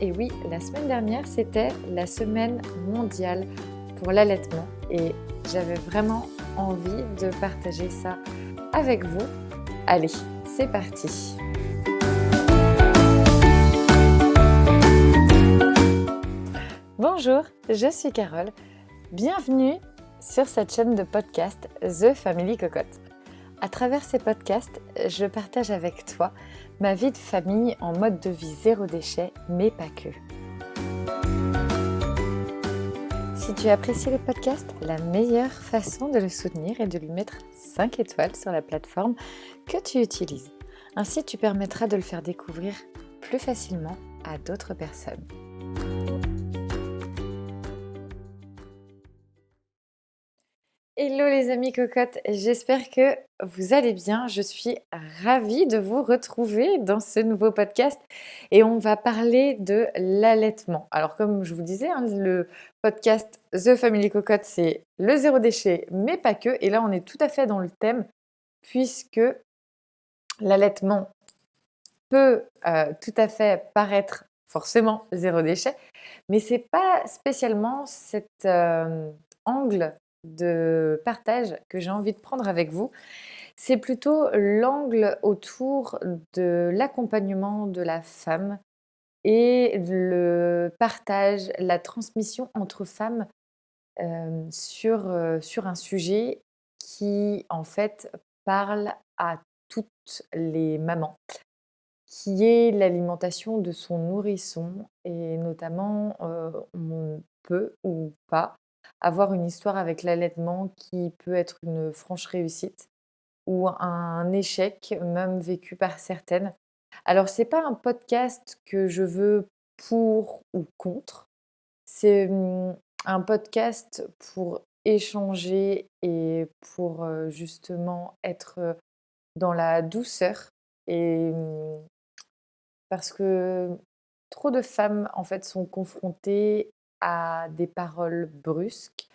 Et oui, la semaine dernière, c'était la semaine mondiale pour l'allaitement. Et j'avais vraiment envie de partager ça avec vous. Allez, c'est parti Bonjour, je suis Carole. Bienvenue sur cette chaîne de podcast The Family Cocotte. À travers ces podcasts, je partage avec toi ma vie de famille en mode de vie zéro déchet, mais pas que. Si tu apprécies le podcast, la meilleure façon de le soutenir est de lui mettre 5 étoiles sur la plateforme que tu utilises. Ainsi, tu permettras de le faire découvrir plus facilement à d'autres personnes. Hello les amis cocottes, j'espère que vous allez bien. Je suis ravie de vous retrouver dans ce nouveau podcast et on va parler de l'allaitement. Alors comme je vous disais, hein, le podcast The Family Cocotte, c'est le zéro déchet, mais pas que. Et là, on est tout à fait dans le thème puisque l'allaitement peut euh, tout à fait paraître forcément zéro déchet, mais c'est pas spécialement cet euh, angle de partage que j'ai envie de prendre avec vous, c'est plutôt l'angle autour de l'accompagnement de la femme et le partage, la transmission entre femmes euh, sur, euh, sur un sujet qui en fait parle à toutes les mamans, qui est l'alimentation de son nourrisson et notamment euh, on peut ou pas avoir une histoire avec l'allaitement qui peut être une franche réussite ou un échec, même vécu par certaines. Alors, ce n'est pas un podcast que je veux pour ou contre. C'est mmh, un podcast pour échanger et pour justement être dans la douceur. Et mmh, parce que trop de femmes, en fait, sont confrontées à des paroles brusques,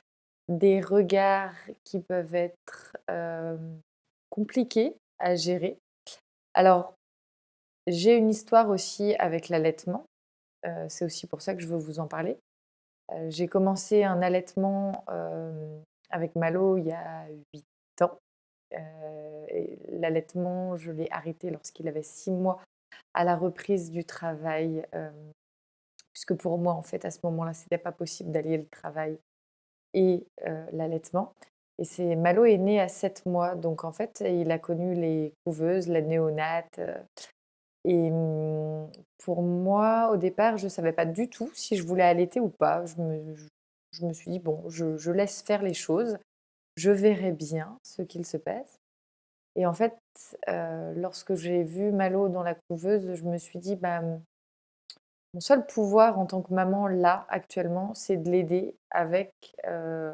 des regards qui peuvent être compliqués à gérer. Alors, j'ai une histoire aussi avec l'allaitement. c'est aussi pour ça que je veux vous en parler. j'ai commencé un allaitement avec Malo il y a 8 ans. l'allaitement, je l'ai arrêté lorsqu'il avait 6 mois à la reprise du travail puisque pour moi, en fait, à ce moment-là, ce n'était pas possible d'allier le travail et l'allaitement. Et c'est Malo est né à 7 mois, donc en fait, il a connu les couveuses, la néonate. et mmh, pour moi, au départ, je ne savais pas du tout si je voulais allaiter ou pas. Je me, je, me suis dit, bon, je, laisse faire les choses, je verrai bien ce qu'il se passe. Et en fait, lorsque j'ai vu Malo dans la couveuse, je me suis dit, bah, mon seul pouvoir en tant que maman, là, actuellement, c'est de l'aider avec, euh,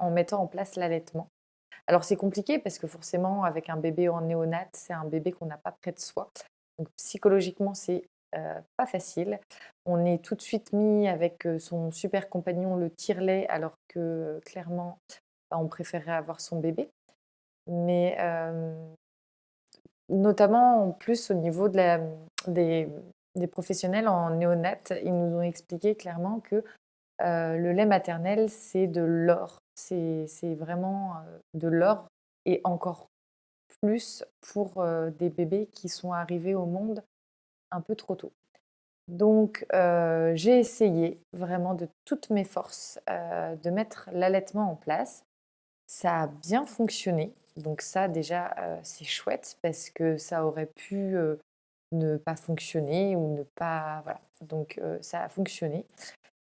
en mettant en place l'allaitement. Alors c'est compliqué parce que forcément, avec un bébé en néonat, c'est un bébé qu'on n'a pas près de soi. Donc psychologiquement, c'est euh, pas facile. On est tout de suite mis avec euh, son super compagnon, le tire-lait, alors que clairement, bah, on préférerait avoir son bébé. Mais notamment en plus au niveau de des, des professionnels en néonat, ils nous ont expliqué clairement que le lait maternel, c'est de l'or. C'est vraiment de l'or et encore plus pour des bébés qui sont arrivés au monde un peu trop tôt. Donc, j'ai essayé vraiment de toutes mes forces de mettre l'allaitement en place. Ça a bien fonctionné. Donc ça, déjà, c'est chouette parce que ça aurait pu ne pas fonctionner ou ne pas... Voilà. Donc ça a fonctionné.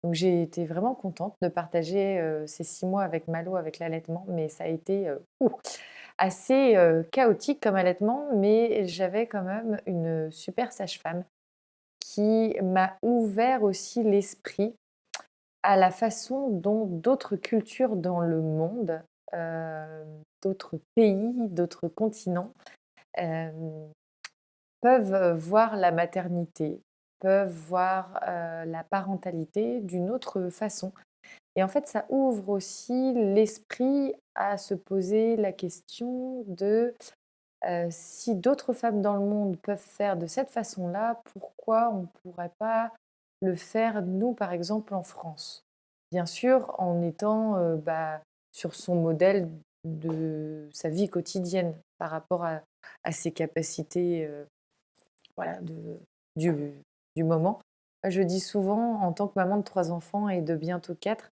Donc j'ai été vraiment contente de partager ces six mois avec Malo, avec l'allaitement, mais ça a été assez chaotique comme allaitement, mais j'avais quand même une super sage-femme qui m'a ouvert aussi l'esprit à la façon dont d'autres cultures dans le monde, d'autres pays, d'autres continents, peuvent voir la maternité, peuvent voir la parentalité d'une autre façon. Et en fait, ça ouvre aussi l'esprit à se poser la question de si d'autres femmes dans le monde peuvent faire de cette façon-là, pourquoi on ne pourrait pas le faire, nous, par exemple, en France? Bien sûr, en étant, bah, sur son modèle de sa vie quotidienne par rapport à ses capacités, voilà, du du moment. Je dis souvent, en tant que maman de 3 enfants et de bientôt 4,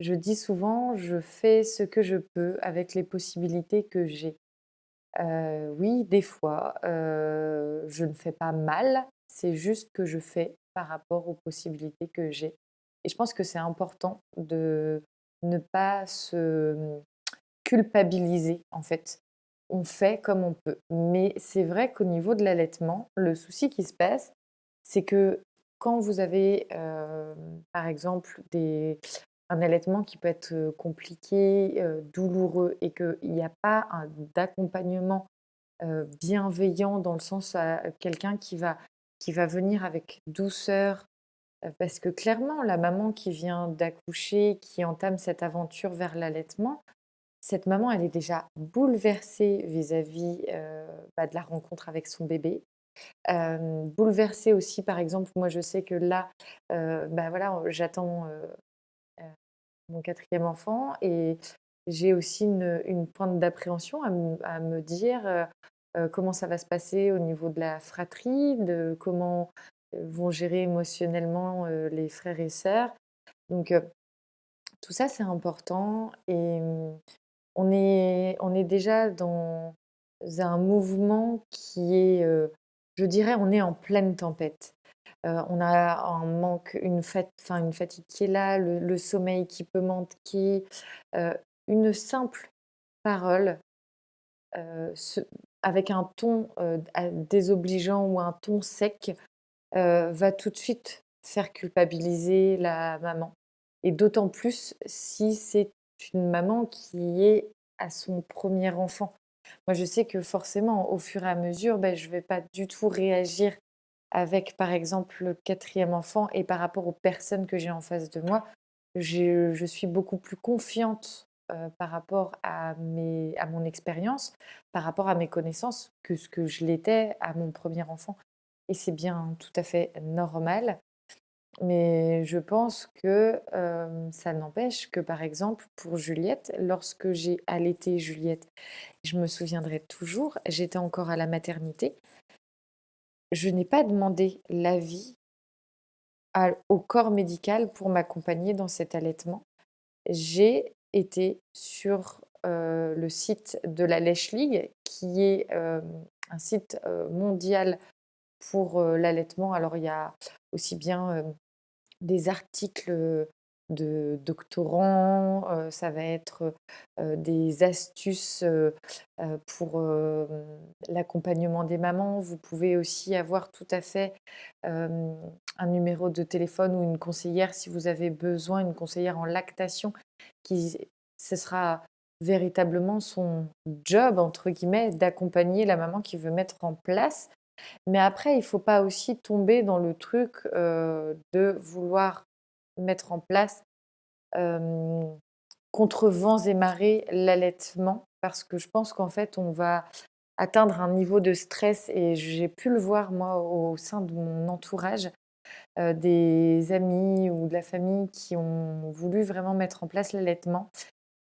je dis souvent: «Je fais ce que je peux avec les possibilités que j'ai». Heu, oui, des fois, heu, je ne fais pas mal, c'est juste que je fais par rapport aux possibilités que j'ai et je pense que c'est important de ne pas se, culpabiliser, en fait. On fait comme on peut, mais c'est vrai qu'au niveau de l'allaitement, le souci qui se passe, c'est que quand vous avez, hem, par exemple, des un allaitement qui peut être, heu, compliqué, heu, douloureux et qu'il n'y a pas d'accompagnement bienveillant dans le sens à quelqu'un qui va qui va venir avec douceur, parce que clairement la maman qui vient d'accoucher, qui entame cette aventure vers l'allaitement, cette maman elle est déjà bouleversée vis-à-vis, heu, bah, de la rencontre avec son bébé. Bouleversée aussi par exemple, moi je sais que là, heu, bah, voilà, j'attends, heu heu, mon quatrième enfant et j'ai aussi une pointe d'appréhension à me à me dire, comment ça va se passer au niveau de la fratrie, de comment, vont gérer émotionnellement, les frères et sœurs. Donc, tout ça, c'est important et mmh, on est on est déjà dans un mouvement qui est, heu, je dirais, on est en pleine tempête. Heu, on a un manque, une fat une fatigue qui est là, le sommeil qui peut manquer, heu, une simple parole avec un ton, désobligeant ou un ton sec, va tout de suite faire culpabiliser la maman et d'autant plus si c'est une maman qui est à son premier enfant. Moi, je sais que forcément, au fur et à mesure, beh, je ne vais pas du tout réagir avec, par exemple, le quatrième enfant et par rapport aux personnes que j'ai en face de moi, je je suis beaucoup plus confiante, heu, par rapport à mes à mon expérience, par rapport à mes connaissances que ce que je l'étais à mon premier enfant et c'est bien tout à fait normal. Mais je pense que, ça n'empêche que, par exemple, pour Juliette, lorsque j'ai allaité Juliette, je me souviendrai toujours, j'étais encore à la maternité, je n'ai pas demandé l'avis au corps médical pour m'accompagner dans cet allaitement. J'ai été sur, le site de la Lèche League qui est, un site, mondial pour, l'allaitement. Alors il y a aussi bien, des articles, de doctorants, ça va être, des astuces, pour, l'accompagnement des mamans. Vous pouvez aussi avoir tout à fait, un numéro de téléphone ou une conseillère si vous avez besoin, une conseillère en lactation qui ce sera véritablement son «job» entre guillemets d'accompagner la maman qui veut mettre en place. Mais après, il ne faut pas aussi tomber dans le truc, de vouloir mettre en place, contre vents et marées, l'allaitement. Parce que je pense qu'en fait, on va atteindre un niveau de stress et j'ai pu le voir moi au sein de mon entourage, des amis ou de la famille qui ont voulu vraiment mettre en place l'allaitement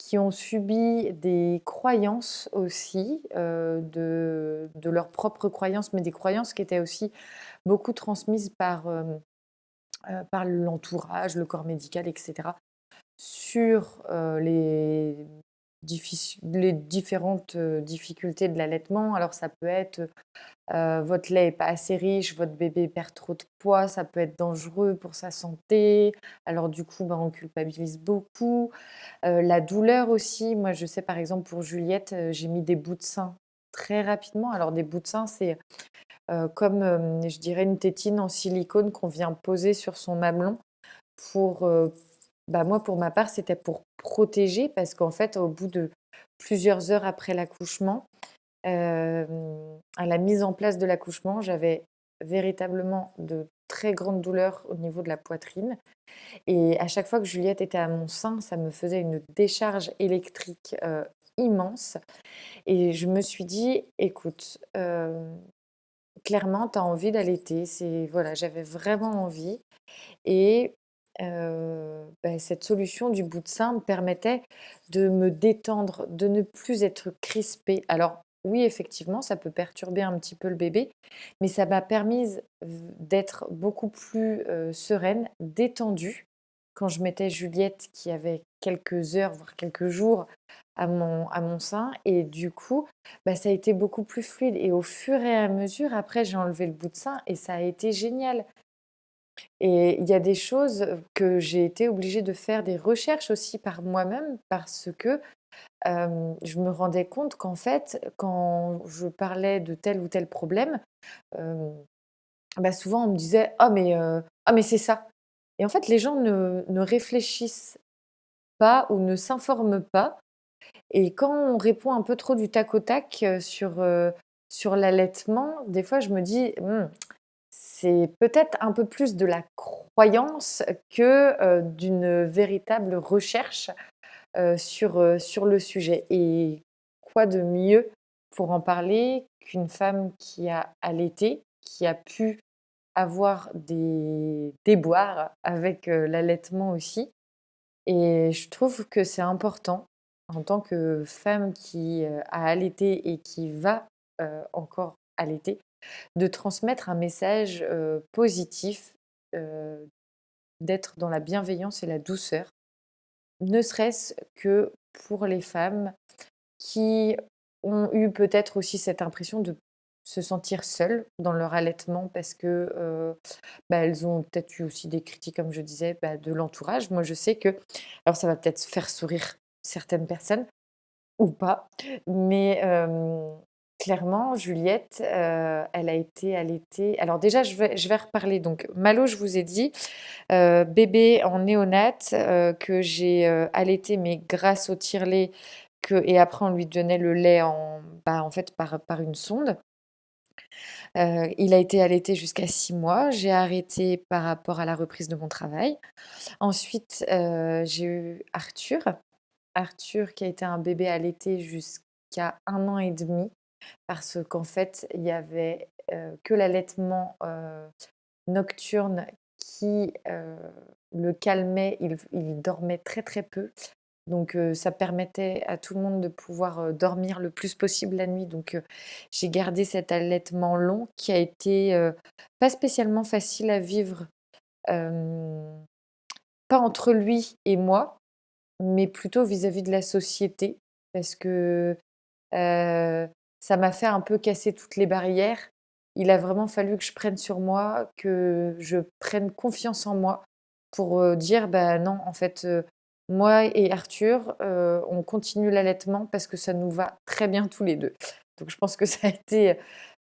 qui ont subi des croyances aussi, heu, de de leurs propres croyances, mais des croyances qui étaient aussi beaucoup transmises par, hem, heu, par l'entourage, le corps médical et cetera, sur, les les différentes, heu, difficultés de l'allaitement. Alors ça peut être, heu, votre lait est pas assez riche, votre bébé perd trop de poids, ça peut être dangereux pour sa santé. Alors du coup, ben, on culpabilise beaucoup. Heu, la douleur aussi, moi je sais par exemple pour Juliette, j'ai mis des bouts de sein très rapidement. Alors des bouts de sein, c'est, comme, je dirais une tétine en silicone qu'on vient poser sur son mamelon pour, bah, moi pour ma part, c'était pour protéger parce qu'en fait au bout de plusieurs heures après l'accouchement, hem, à la mise en place de l'accouchement, j'avais véritablement de très grandes douleurs au niveau de la poitrine et à chaque fois que Juliette était à mon sein, ça me faisait une décharge électrique, immense. Et je me suis dit: «Écoute, clairement, tu as envie d'allaiter». Voilà, j'avais vraiment envie et heu, bah, cette solution du bout de sein me permettait de me détendre, de ne plus être crispée. Alors oui, effectivement, ça peut perturber un petit peu le bébé, mais ça m'a permise d'être beaucoup plus, heu, sereine, détendue quand je mettais Juliette qui avait quelques heures, voire quelques jours à mon, à mon sein. Et du coup, bah, ça a été beaucoup plus fluide. Et au fur et à mesure, après, j'ai enlevé le bout de sein et ça a été génial. Et il y a des choses que j'ai été obligée de faire des recherches aussi par moi-même parce que je me rendais compte qu'en fait, quand je parlais de tel ou tel problème, bah souvent on me disait «Ah mais, ah mais c'est ça». Et en fait, les gens ne, ne réfléchissent pas ou ne s'informent pas. Et quand on répond un peu trop du tac au tac sur, sur l'allaitement, des fois je me dis, «Mmh, c'est peut-être un peu plus de la croyance que d'une véritable recherche sur, sur le sujet. Et quoi de mieux pour en parler qu'une femme qui a allaité, qui a pu avoir des déboires avec l'allaitement aussi. Et je trouve que c'est important en tant que femme qui a allaité et qui va encore allaiter, de transmettre un message positif, d'être dans la bienveillance et la douceur, ne serait-ce que pour les femmes qui ont eu peut-être aussi cette impression de se sentir seules dans leur allaitement parce que bah, elles ont peut-être eu aussi des critiques, comme je disais, bah, de l'entourage. Moi, je sais que, alors ça va peut-être faire sourire certaines personnes ou pas, mais clairement, Juliette, elle a été allaitée. Alors déjà, je vais, reparler. Donc, Malo, je vous ai dit, bébé en néonate que j'ai allaité, mais grâce au tire-lait. Que, et après, on lui donnait le lait en, bah, en fait par, une sonde. Euh, il a été allaité jusqu'à six mois. J'ai arrêté par rapport à la reprise de mon travail. Ensuite, euh, j'ai eu Arthur. Arthur qui a été un bébé allaité jusqu'à un an et demi parce qu'en fait, il y avait que l'allaitement nocturne qui le calmait. il dormait très très peu. Donc ça permettait à tout le monde de pouvoir dormir le plus possible la nuit. Donc j'ai gardé cet allaitement long qui a été pas spécialement facile à vivre, pas entre lui et moi, mais plutôt vis-à-vis de la société. Parce que ça m'a fait un peu casser toutes les barrières. Il a vraiment fallu que je prenne sur moi, que je prenne confiance en moi pour dire, bah non, en fait, moi et Arthur, euh, on continue l'allaitement parce que ça nous va très bien tous les deux. Donc je pense que ça a été,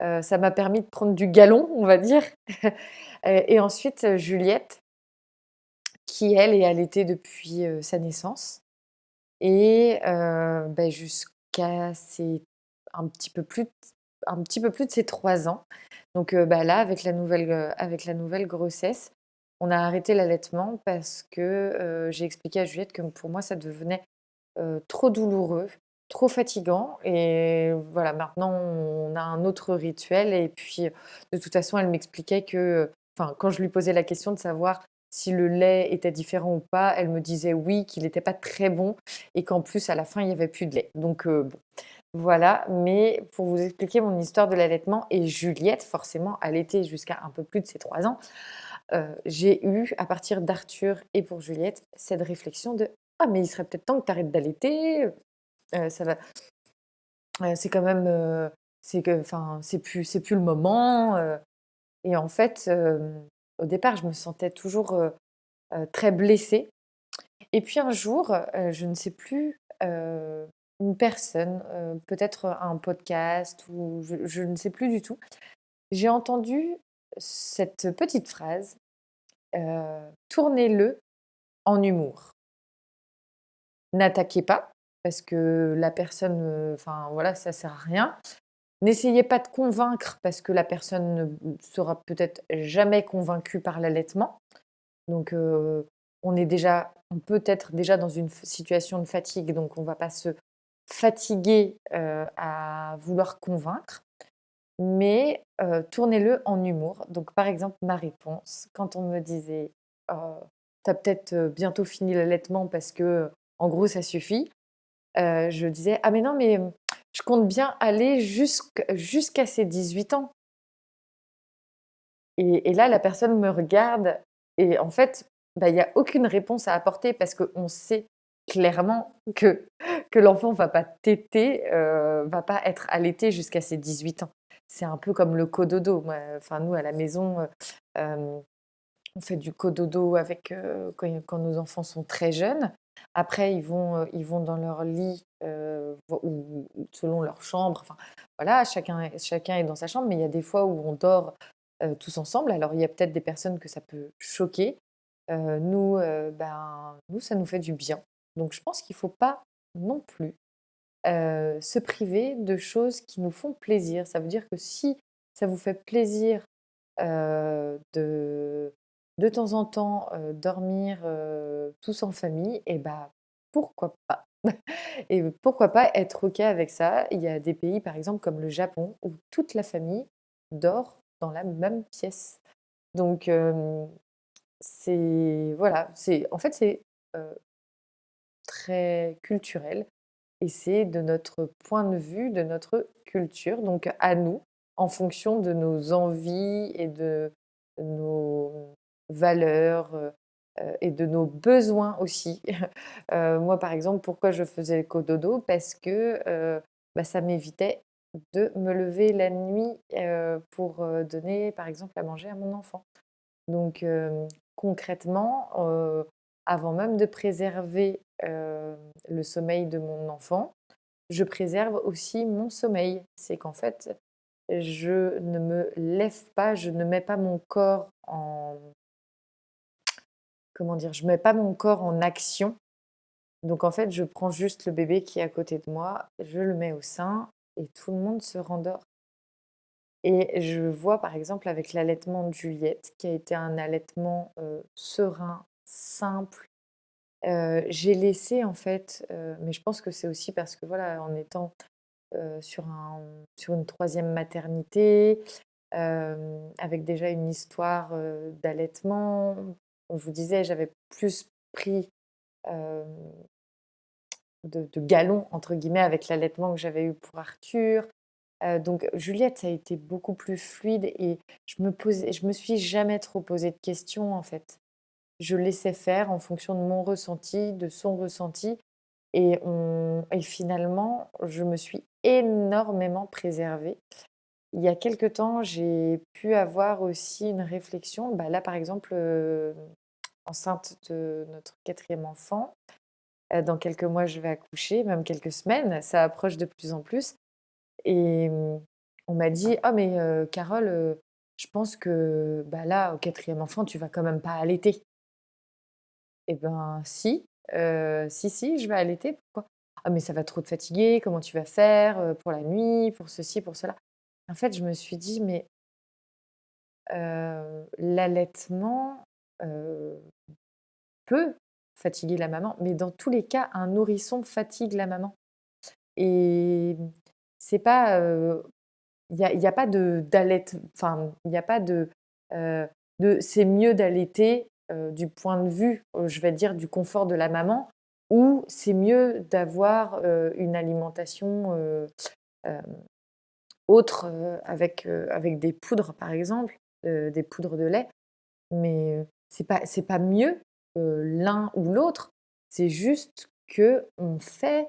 euh, ça m'a permis de prendre du galon, on va dire. et ensuite, Juliette, qui elle est allaitée depuis euh, sa naissance. Et ben, jusqu'à ses un petit peu plus un petit peu plus de ses trois ans. Donc bah, là, avec la nouvelle, avec la nouvelle grossesse, on a arrêté l'allaitement parce que j'ai expliqué à Juliette que pour moi, ça devenait trop douloureux, trop fatigant. Et voilà, maintenant, on a un autre rituel. Et puis, de toute façon, elle m'expliquait que, enfin, quand je lui posais la question de savoir si le lait était différent ou pas, elle me disait oui, qu'il n'était pas très bon et qu'en plus, à la fin, il n'y avait plus de lait. Donc, bon. Voilà, mais pour vous expliquer mon histoire de l'allaitement, et Juliette, forcément, allaitait jusqu'à un peu plus de ses trois ans, euh, j'ai eu, à partir d'Arthur et pour Juliette, cette réflexion de Ah, mais il serait peut-être temps que tu arrêtes d'allaiter. Euh. Euh, c'est quand même. c'est enfin, c'est plus, plus le moment. et en fait, au départ, je me sentais toujours très blessée. Et puis un jour, je ne sais plus, une personne, peut-être un podcast ou je ne sais plus du tout, j'ai entendu cette petite phrase, tournez-le en humour. N'attaquez pas, parce que la personne, enfin voilà, ça sert à rien. N'essayez pas de convaincre, parce que la personne ne sera peut-être jamais convaincue par l'allaitement. Donc, on est déjà, on peut être déjà dans une situation de fatigue, donc on ne va pas se fatigué à vouloir convaincre, mais tournez-le en humour. Donc, par exemple, ma réponse, quand on me disait «Oh, tu as peut-être bientôt fini l'allaitement parce que, en gros, ça suffit», je disais «Ah, mais non, mais je compte bien aller jusqu'à ses 18 ans». Et, là, la personne me regarde et en fait, bah, il n'y a aucune réponse à apporter parce qu'on sait clairement que, que l'enfant va pas téter, ne va pas être allaité jusqu'à ses 18 ans c'est un peu comme le cododo. enfin, nous, à la maison, euh, on fait du cododo avec, euh, quand, nos enfants sont très jeunes. Après, ils vont, euh, ils vont dans leur lit ou, selon leur chambre. Enfin, voilà, chacun, chacun est dans sa chambre, mais il y a des fois où on dort tous ensemble. Alors, il y a peut-être des personnes que ça peut choquer. nous, ben, nous, ça nous fait du bien. Donc, je pense qu'il ne faut pas non plus se priver de choses qui nous font plaisir. Ça veut dire que si ça vous fait plaisir de, de temps en temps dormir tous en famille, et eh bah pourquoi pas? Et pourquoi pas être OK avec ça? Il y a des pays, par exemple, comme le Japon, où toute la famille dort dans la même pièce. Donc, c'est voilà, c'est en fait c'est très culturel et c'est de notre point de vue, de notre culture, donc à nous, en fonction de nos envies et de nos valeurs et de nos besoins aussi. Moi, par exemple, pourquoi je faisais le cododo? Parce que bah, ça m'évitait de me lever la nuit pour donner, par exemple, à manger à mon enfant. Donc, concrètement, avant même de préserver le sommeil de mon enfant, je préserve aussi mon sommeil. C'est qu'en fait, je ne me lève pas, je ne mets pas mon corps en comment dire, je mets pas mon corps en action. Donc en fait, je prends juste le bébé qui est à côté de moi, je le mets au sein et tout le monde se rendort. Et je vois par exemple avec l'allaitement de Juliette, qui a été un allaitement serein, simple, j'ai laissé en fait, mais je pense que c'est aussi parce que voilà, en étant, sur un sur une troisième maternité, avec déjà une histoire, d'allaitement. On vous disait, j'avais plus pris, de de «galons» entre guillemets avec l'allaitement que j'avais eu pour Arthur. donc Juliette, ça a été beaucoup plus fluide et je me je me suis jamais trop posé de questions en fait je laissais faire en fonction de mon ressenti, de son ressenti. Et, finalement, je me suis énormément préservée. Il y a quelque temps, j'ai pu avoir aussi une réflexion. Bah là, par exemple, euh, enceinte de notre quatrième enfant, euh, dans quelques mois, je vais accoucher, même quelques semaines, ça approche de plus en plus. Et on m'a dit, oh mais euh, Carole, je pense que bah là, au quatrième enfant, tu vas quand même pas allaiter. Eh ben si, si, si, je vais allaiter, pourquoi? «Ah mais ça va trop te fatiguer, comment tu vas faire, pour la nuit, pour ceci, pour cela?» en fait, je me suis dit: «Mais» «l'allaitement, peut fatiguer la maman, mais dans tous les cas, un nourrisson fatigue la maman» et c'est pas, il n'y a y a pas de enfin, il y a pas de, de «c'est mieux d'allaiter euh, du point de vue, euh, je vais dire, du confort de la maman, ou c'est mieux d'avoir euh, une alimentation autre avec, avec des poudres, par exemple, des poudres de lait. Mais c'est pas, pas mieux l'un ou l'autre, c'est juste que on fait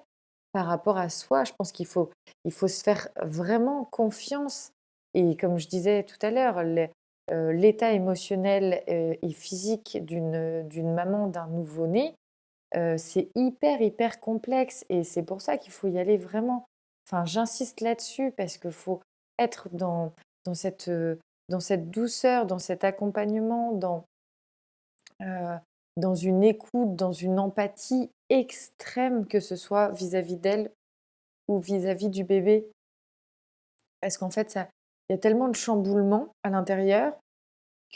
par rapport à soi. Je pense qu'il faut, il faut se faire vraiment confiance. Et comme je disais tout à l'heure, euh, l'état émotionnel euh, et physique d'une maman, d'un nouveau-né, euh, c'est hyper, hyper complexe. Et c'est pour ça qu'il faut y aller vraiment. Enfin, j'insiste là-dessus parce qu'il faut être dans, dans, cette, dans cette douceur, dans cet accompagnement, dans, dans une écoute, dans une empathie extrême, que ce soit vis-à-vis d'elle ou vis-à-vis du bébé. Parce qu'en fait, ça, il y a tellement de chamboulements à l'intérieur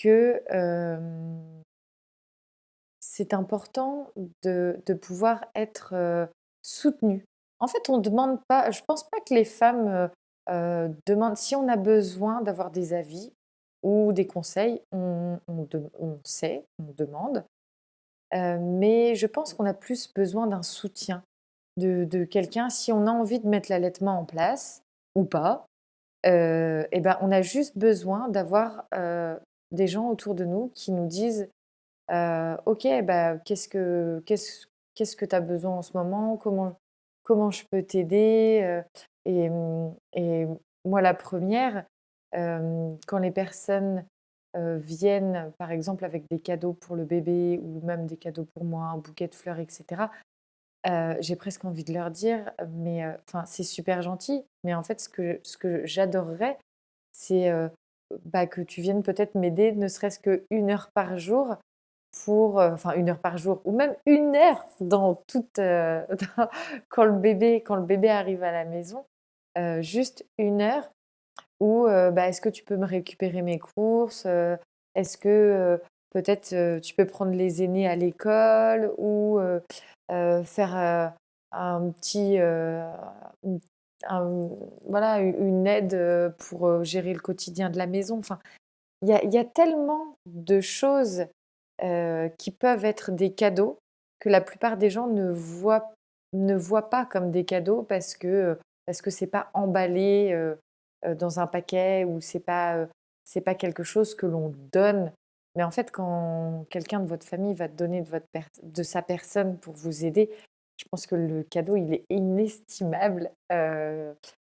que c'est important de, pouvoir être soutenu. En fait, on demande pas je pense pas que les femmes, demandent si on a besoin d'avoir des avis ou des conseils, on on sait, on demande, mais je pense qu'on a plus besoin d'un soutien de de quelqu'un si on a envie de mettre l'allaitement en place ou pas, heu et ben, on a juste besoin d'avoir, heu, des gens autour de nous qui nous disent, heu: «OK, bah, qu'est-ce que qu'est-ce qu'est-ce que tu as besoin en ce moment? Comment comment je peux t'aider?» et mmh et moi la première re quand les personnes, viennent, par exemple, avec des cadeaux pour le bébé ou même des cadeaux pour moi, un bouquet de fleurs et heu, j'ai presque envie de leur dire: «Mais enfin, c'est super gentil, mais en fait, ce que ce que j'adorerais, c'est, heu, bah, que tu viennes peut-être m'aider, ne serait-ce qu'1 heure par jour pour, enfin 1 heure par jour ou même 1 heure dans toute, quand le bébé quand le bébé arrive à la maison, juste 1 heure heu, bah, est-ce que tu peux me récupérer mes courses? Est-ce que, peut-être, tu peux prendre les aînés à l'école ou heu, faire, heu, un petit, un voilà, une aide, pour, gérer le quotidien de la maison?» enfin, il y a tellement de choses, qui peuvent être des cadeaux que la plupart des gens ne voient ne pas comme des cadeaux parce que, parce que c'est pas emballé, dans un paquet ou c'est pas, c'est pas quelque chose que l'on donne. Mais en fait, quand quelqu'un de votre famille va donner de votre de sa personne pour vous aider, je pense que le cadeau, il est inestimable,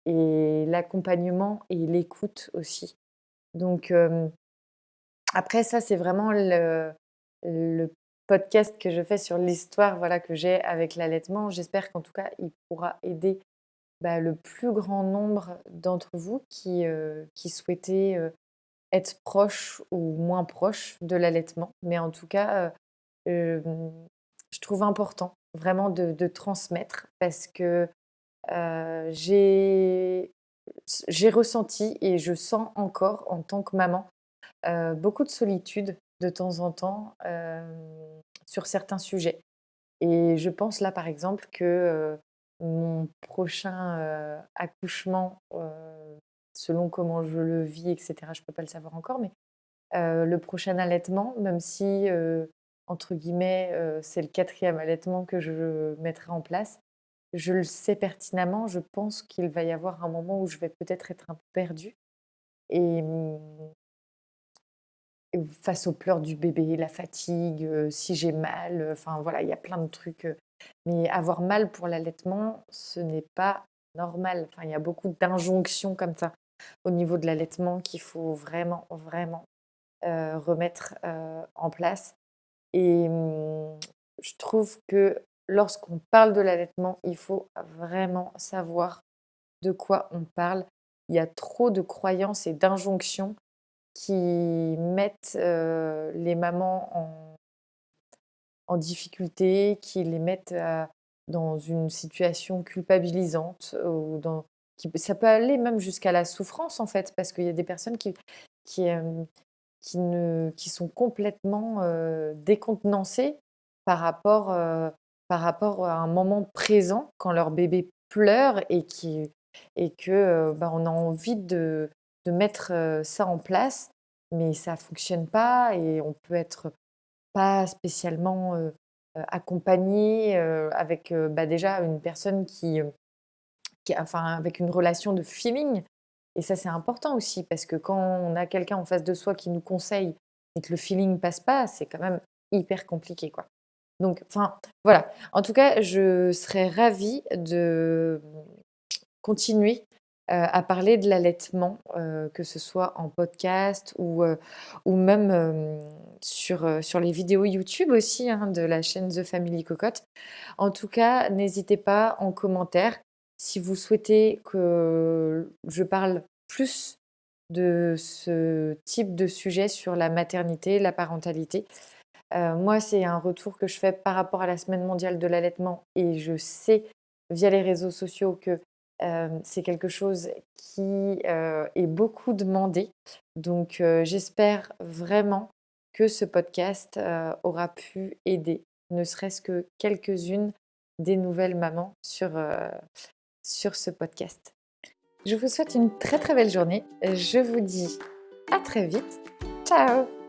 et l'accompagnement et l'écoute aussi. Donc après ça, c'est vraiment le podcast que je fais sur l'histoire, voilà, que j'ai avec l'allaitement. J'espère qu'en tout cas, il pourra aider, bah, le plus grand nombre d'entre vous qui, heu, qui souhaitez, heu, être proches ou moins proches de l'allaitement. Mais en tout cas, heu, hem, je trouve important vraiment de transmettre parce que, heu, j'ai ressenti et je sens encore en tant que maman, beaucoup de solitude de temps en temps, sur certains sujets et je pense là, par exemple, que, mon prochain, accouchement, selon comment je le vis et cetera, je peux pas le savoir encore, mais heu, le prochain allaitement, même si, heu, entre guillemets, heu, c'est le 4e allaitement que je mettrai en place, je le sais pertinemment, je pense qu'il va y avoir un moment où je vais peut-être être un peu perdue et mmh face aux pleurs du bébé, la fatigue, si j'ai mal, enfin voilà, il y a plein de trucs, mais avoir mal pour l'allaitement, ce n'est pas normal. Enfin, il y a beaucoup d'injonctions comme ça au niveau de l'allaitement qu'il faut vraiment, vraiment, heu, remettre, heu, en place et mmh, je trouve que lorsqu'on parle de l'allaitement, il faut vraiment savoir de quoi on parle. Il y a trop de croyances et d'injonctions qui mettent, heu, les mamans en en difficulté, qui les mettent, dans une situation culpabilisante ou dans ça peut aller même jusqu'à la souffrance, en fait, parce qu'il y a des personnes qui qui, ne qui sont complètement, décontenancées par rapport, par rapport à un moment présent quand leur bébé pleure et qui et que, bah, on a envie de de mettre, ça en place, mais ça fonctionne pas et on peut être pas spécialement, accompagné, avec, bah, déjà une personne qui, enfin, avec une relation de feeling et ça, c'est important aussi parce que quand on a quelqu'un en face de soi qui nous conseille et que le feeling passe pas, c'est quand même hyper compliqué, quoi. Donc enfin, voilà. En tout cas, je serais ravie de, continuer, heu, à parler de l'allaitement, heu, que ce soit en podcast ou heu, ou même, sur, sur les vidéos YouTube aussi, hein, de la chaîne The Family Cocotte. En tout cas, n'hésitez pas en commentaire si vous souhaitez que je parle plus de ce type de sujet sur la maternité, la parentalité. Heu, moi, c'est un retour que je fais par rapport à la semaine mondiale de l'allaitement et je sais, via les réseaux sociaux, que, hem, c'est quelque chose qui, heu, est beaucoup demandé. Donc j'espère vraiment que ce podcast, aura pu aider, ne serait-ce que quelques-unes des nouvelles mamans sur, sur ce podcast. Je vous souhaite une très très belle journée. Je vous dis à très vite. Ciao